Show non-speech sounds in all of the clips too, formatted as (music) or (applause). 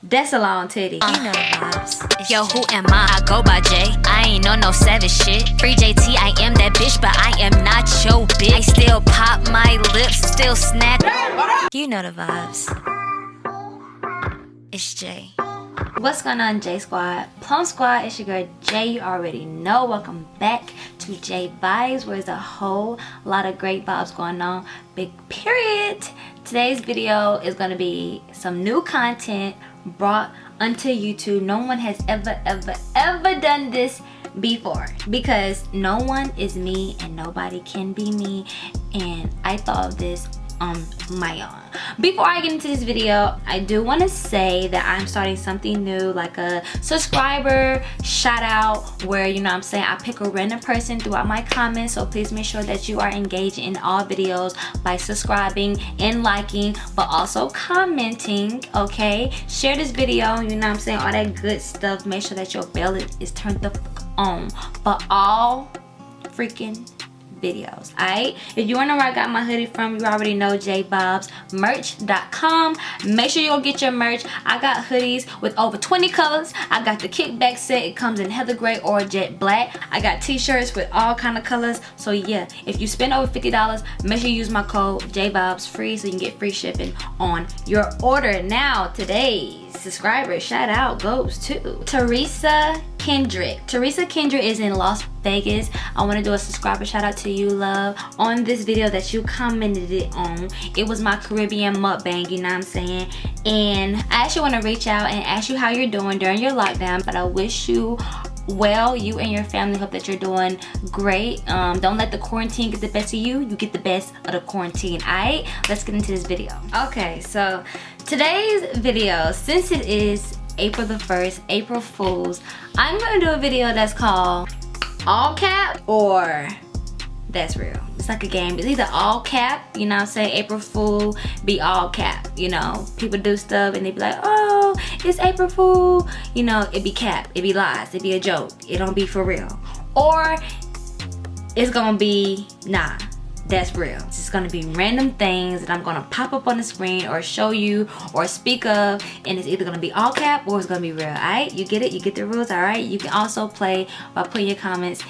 That's a long titty. You know the vibes. Yo, who am I? I go by J. I ain't on no savage shit. Free JT, I am that bitch, but I am not your bitch. I still pop my lips, still snap. You know the vibes. It's J. What's going on J Squad? Plum Squad, it's your girl J. You already know. Welcome back to J Vibes where there's a whole lot of great vibes going on. Big period. Today's video is going to be some new content brought onto YouTube. No one has ever, ever, ever done this before because no one is me and nobody can be me and I thought of this on my own. Before i get into this video i do want to say that i'm starting something new like a subscriber shout out where you know i'm saying i pick a random person throughout my comments. So please make sure that you are engaged in all videos by subscribing and liking but also commenting okay? Share this video you know i'm saying all that good stuff. Make sure that your bell is turned the on. For all freaking videos all right if you want to know where i got my hoodie from you already know jvibesmerch.com make sure you go get your merch. I got hoodies with over 20 colors. I got the kickback set. It comes in heather gray or jet black. I got t-shirts with all kind of colors. So yeah if you spend over 50 dollars make sure you use my code jvibes free so you can get free shipping on your order. Now today's subscriber shout out goes to teresa Kendrick. Teresa Kendrick is in Las Vegas. I want to do a subscriber shout out to you, love, on this video that you commented it on. It was my Caribbean mukbang, you know what I'm saying? And I actually want to reach out and ask you how you're doing during your lockdown, but I wish you well you and your family hope that you're doing great um, don't let the quarantine get the best of you you get the best of the quarantine all right let's get into this video okay so today's video since it is April the 1st, April Fools. I'm gonna do a video that's called All Cap or That's Real. It's like a game. It's either all cap, you know saying, April Fool, be all cap, you know. People do stuff and they be like, oh, it's April Fool. You know, it be cap, it be lies, it be a joke. It don't be for real. Or it's gonna be, nah, that's real. It's just gonna be random things that I'm gonna pop up on the screen or show you or speak of and it's either gonna be all cap or it's gonna be real, alright? You get it? You get the rules, alright? You can also play by putting your comments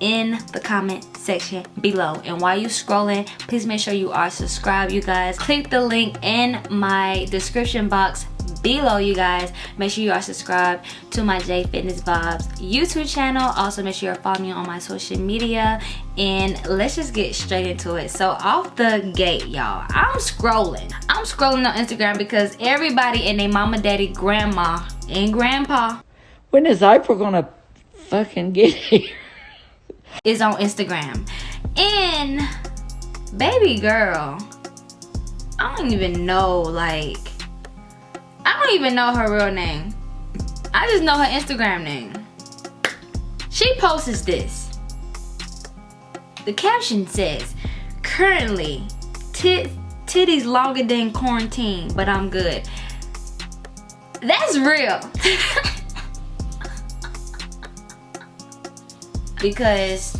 in the comment section below and while you're scrolling please make sure you are subscribed you guys click the link in my description box below you guys. Make sure you are subscribed to my j fitness vibes youtube channel. Also make sure you're following me on my social media. And let's just get straight into it. So off the gate y'all i'm scrolling. I'm scrolling on instagram because everybody and their mama daddy grandma and grandpa when is april gonna fucking get here? is on instagram. And baby girl i don't even know like don't even know her real name. I just know her Instagram name. She posts this. The caption says, currently, tit titties longer than quarantine, but I'm good. That's real. (laughs) because,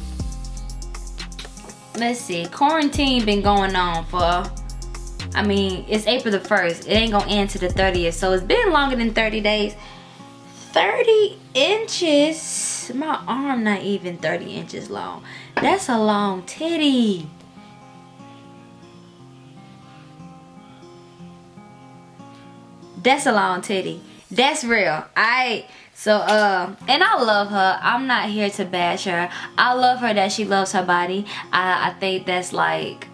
let's see, quarantine been going on for I mean, it's April the 1st. It ain't gonna end to the 30th. So it's been longer than 30 days. 30 inches. My arm not even 30 inches long. That's a long titty. That's a long titty. That's real. I so uh and I love her. I'm not here to bash her. I love her that she loves her body. I, I think that's like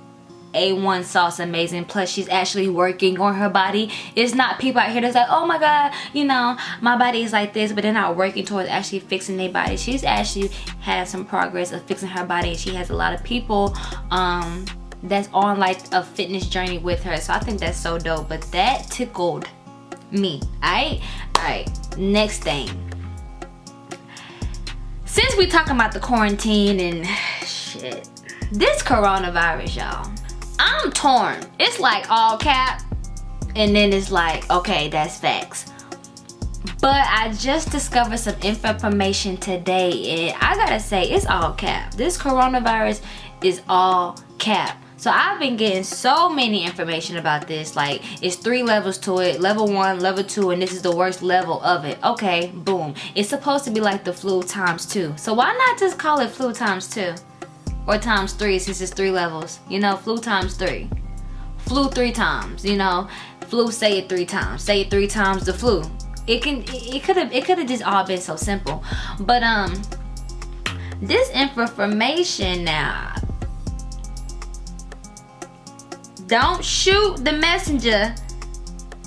a1 sauce amazing. Plus she's actually working on her body. It's not people out here that's like oh my god you know my body is like this but they're not working towards actually fixing their body. She's actually had some progress of fixing her body and she has a lot of people um that's on like a fitness journey with her. So i think that's so dope. But that tickled me. All right all right next thing. Since we talking about the quarantine and (sighs) shit this coronavirus y'all I'm torn. It's like all cap and then it's like, okay, that's facts. But I just discovered some information today and I gotta say, it's all cap. This coronavirus is all cap. So I've been getting so many information about this. Like it's three levels to it. Level one, level two, and this is the worst level of it. Okay, boom. It's supposed to be like the flu times two. So why not just call it flu times two? Or times three since it's three levels. You know, flu times three. Flu three times, you know. Flu say it three times. Say it three times the flu. It can it could have it could have just all been so simple. But um this information now don't shoot the messenger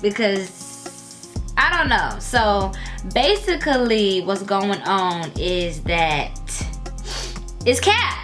because I don't know. So basically what's going on is that it's cap.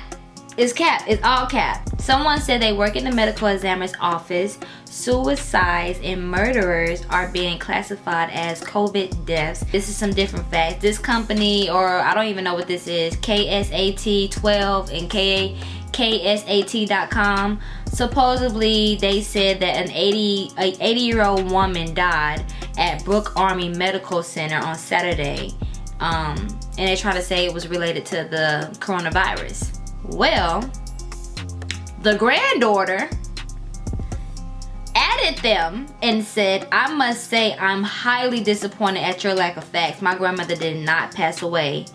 It's cap. It's all cap. Someone said they work in the medical examiner's office. Suicides and murderers are being classified as COVID deaths. This is some different facts. This company, or I don't even know what this is, KSAT 12 and K KSAT.com. Supposedly, they said that an 80 a 80 year old woman died at Brooke Army Medical Center on Saturday, um, and they try to say it was related to the coronavirus. Well, the granddaughter added them and said, I must say I'm highly disappointed at your lack of facts. My grandmother did not pass away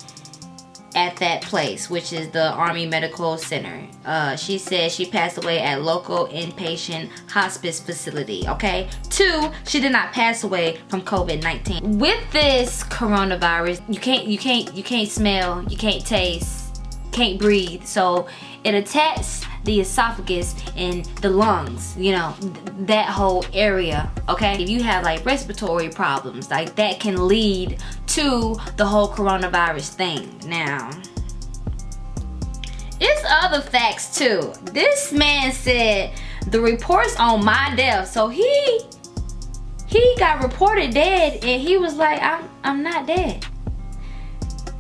at that place, which is the Army Medical Center. Uh, she said she passed away at local inpatient hospice facility. Okay. Two, she did not pass away from COVID-19. With this coronavirus, you can't, you can't, you can't smell, you can't taste, can't breathe. So it attacks the esophagus and the lungs, you know, th that whole area, okay? If you have like respiratory problems, like that can lead to the whole coronavirus thing. Now, it's other facts too. This man said the reports on my death, so he he got reported dead and he was like, I'm, I'm not dead.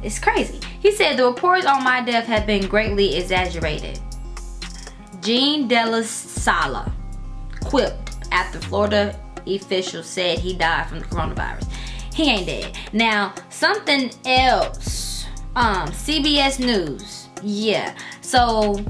It's crazy. He said the reports on my death have been greatly exaggerated. Gene Della Sala quipped after Florida officials said he died from the coronavirus. He ain't dead. Now, something else. Um, CBS News. Yeah. So,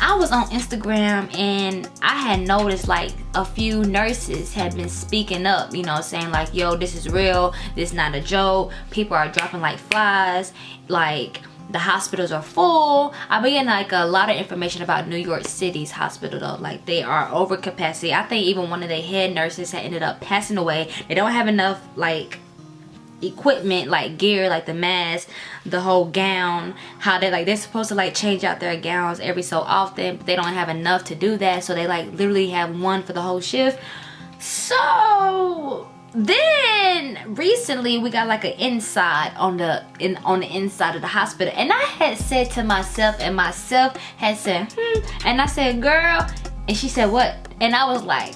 I was on Instagram and I had noticed like a few nurses had been speaking up, you know, saying like, yo, this is real, this is not a joke, people are dropping like flies, like the hospitals are full. I've been getting like a lot of information about New York City's hospital though. Like they are over capacity. I think even one of the head nurses had ended up passing away. They don't have enough like equipment like gear like the mask the whole gown how they like they're supposed to like change out their gowns every so often but they don't have enough to do that so they like literally have one for the whole shift. So then recently we got like an inside on the in on the inside of the hospital and i had said to myself and myself had said hmm and i said girl and she said what? And i was like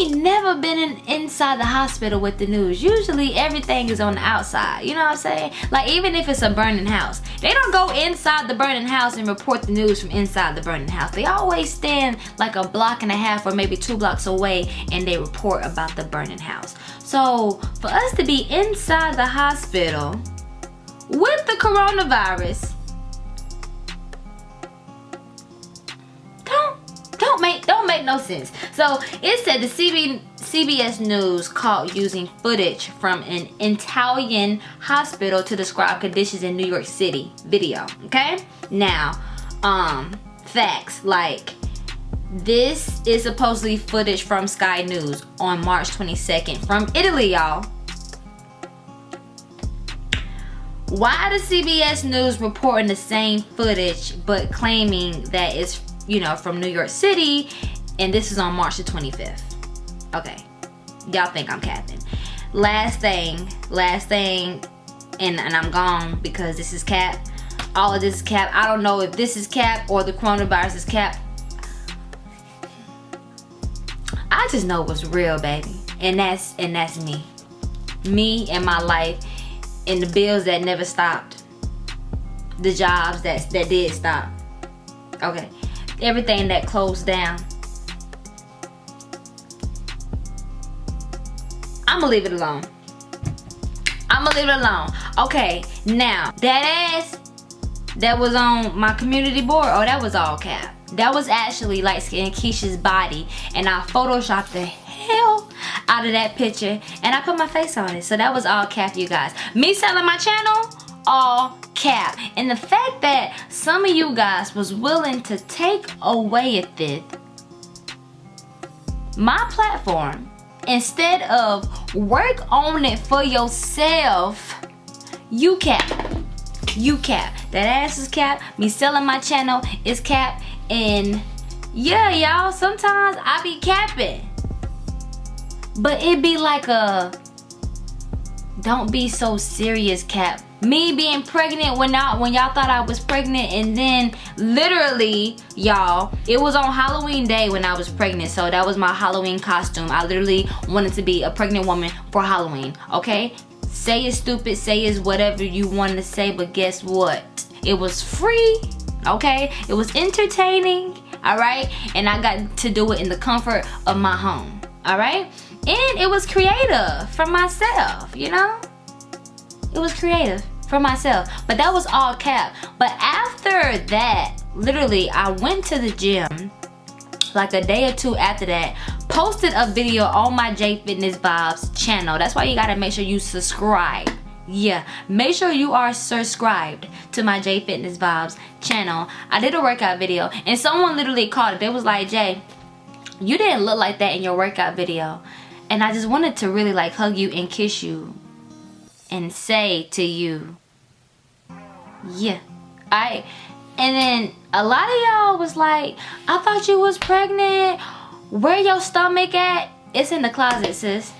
ain't never been in, inside the hospital with the news. Usually everything is on the outside. You know what I'm saying? Like even if it's a burning house. They don't go inside the burning house and report the news from inside the burning house. They always stand like a block and a half or maybe two blocks away and they report about the burning house. So for us to be inside the hospital with the coronavirus, make no sense. So it said the CB, CBS News caught using footage from an Italian hospital to describe conditions in New York City video. Okay, now um facts like this is supposedly footage from Sky News on March 22nd from Italy, y'all. Why the CBS News reporting the same footage but claiming that it's you know, from New York City, and this is on March the 25th. Okay, y'all think I'm capping. Last thing, last thing, and, and I'm gone because this is cap. All of this is cap. I don't know if this is cap or the coronavirus is cap. I just know what's real, baby. And that's and that's me. Me and my life and the bills that never stopped. The jobs that that did stop. Okay everything that closed down. I'm gonna leave it alone. I'm gonna leave it alone. Okay, now, that ass, that was on my community board, oh, that was all cap. That was actually light skin Keisha's body. And I photoshopped the hell out of that picture. And I put my face on it. So that was all cap, you guys. Me selling my channel, all cap. And the fact that some of you guys was willing to take away at this, my platform, instead of work on it for yourself, you cap. You cap. That ass is cap. Me selling my channel is cap. And yeah, y'all, sometimes I be capping. But it be like a don't be so serious cap me being pregnant when I, when y'all thought I was pregnant and then literally y'all it was on Halloween day when I was pregnant so that was my Halloween costume. I literally wanted to be a pregnant woman for Halloween okay? Say it's stupid say it's whatever you want to say but guess what? It was free okay? It was entertaining all right? And I got to do it in the comfort of my home all right? And it was creative for myself you know? It was creative for myself. But that was all cap. But after that, literally, I went to the gym like a day or two after that posted a video on my J Fitness Vibes channel. That's why you gotta make sure you subscribe. Yeah, make sure you are subscribed to my J Fitness Vibes channel. I did a workout video and someone literally called it. They was like, Jay, you didn't look like that in your workout video. And I just wanted to really like hug you and kiss you and say to you, yeah, I, and then a lot of y'all was like, I thought you was pregnant. Where your stomach at? It's in the closet, sis.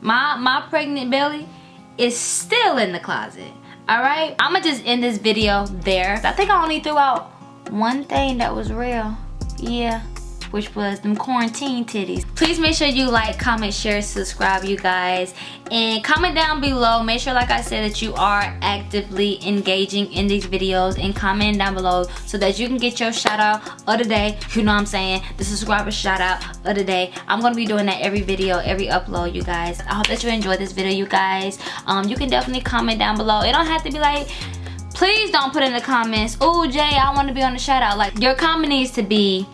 My, my pregnant belly is still in the closet. All right, I'ma just end this video there. I think I only threw out one thing that was real. Yeah which was them quarantine titties. Please make sure you like, comment, share, subscribe you guys. And comment down below. Make sure like I said that you are actively engaging in these videos and comment down below so that you can get your shout out of the day. You know what I'm saying? The subscriber shout out of the day. I'm going to be doing that every video, every upload you guys. I hope that you enjoyed this video you guys. Um, you can definitely comment down below. It don't have to be like please don't put in the comments oh jay i want to be on the shout out like your comment needs to be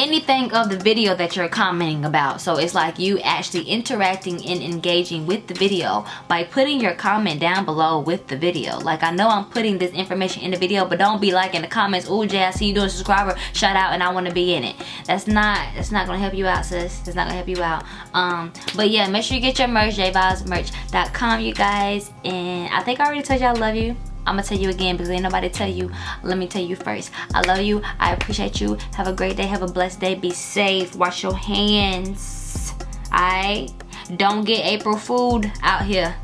anything of the video that you're commenting about. So it's like you actually interacting and engaging with the video by putting your comment down below with the video. Like I know I'm putting this information in the video but don't be like in the comments. Oh Jay I see you doing subscriber. Shout out and I want to be in it. That's not that's not gonna help you out sis. It's not gonna help you out. Um but yeah make sure you get your merch jvibesmerch.com you guys. And I think I already told you I love you I'm gonna tell you again because ain't nobody tell you. Let me tell you first. I love you. I appreciate you. Have a great day. Have a blessed day. Be safe. Wash your hands. Alright? Don't get April food out here.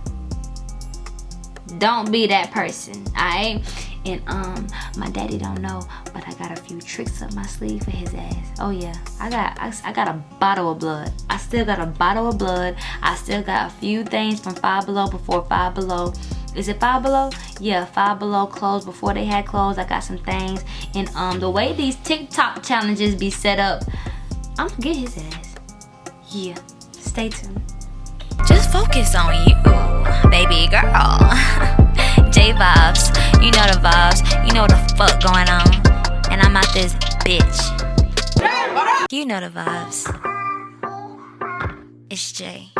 Don't be that person. Alright? And um, my daddy don't know, but I got a few tricks up my sleeve for his ass. Oh yeah, I got I, I got a bottle of blood. I still got a bottle of blood. I still got a few things from Five Below before Five Below is it five below yeah five below clothes before they had clothes i got some things. And um the way these tiktok challenges be set up i'm gonna get his ass. Yeah stay tuned. Just focus on you baby girl. (laughs) J vibes you know the vibes. You know the fuck going on. And i'm out this bitch. You know the vibes. It's jay